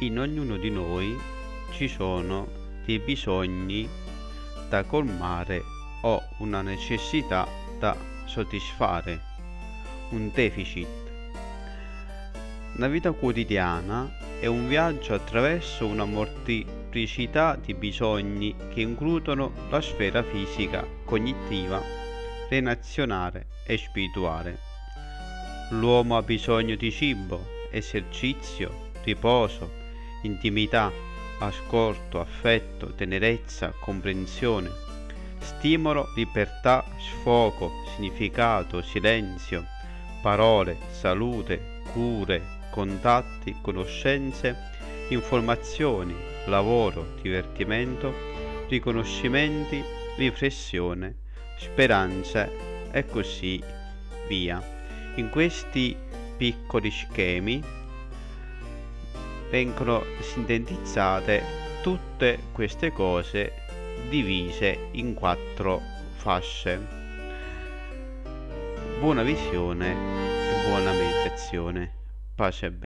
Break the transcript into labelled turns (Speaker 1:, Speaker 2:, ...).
Speaker 1: In ognuno di noi ci sono dei bisogni da colmare o una necessità da soddisfare, un deficit. La vita quotidiana è un viaggio attraverso una molteplicità di bisogni che includono la sfera fisica, cognitiva, relazionale e spirituale. L'uomo ha bisogno di cibo, esercizio, riposo, intimità, ascolto, affetto, tenerezza, comprensione, stimolo, libertà, sfogo, significato, silenzio, parole, salute, cure, contatti, conoscenze, informazioni, lavoro, divertimento, riconoscimenti, riflessione, speranze e così via. In questi piccoli schemi vengono sintetizzate tutte queste cose divise in quattro fasce. Buona visione e buona meditazione. Pace e bene.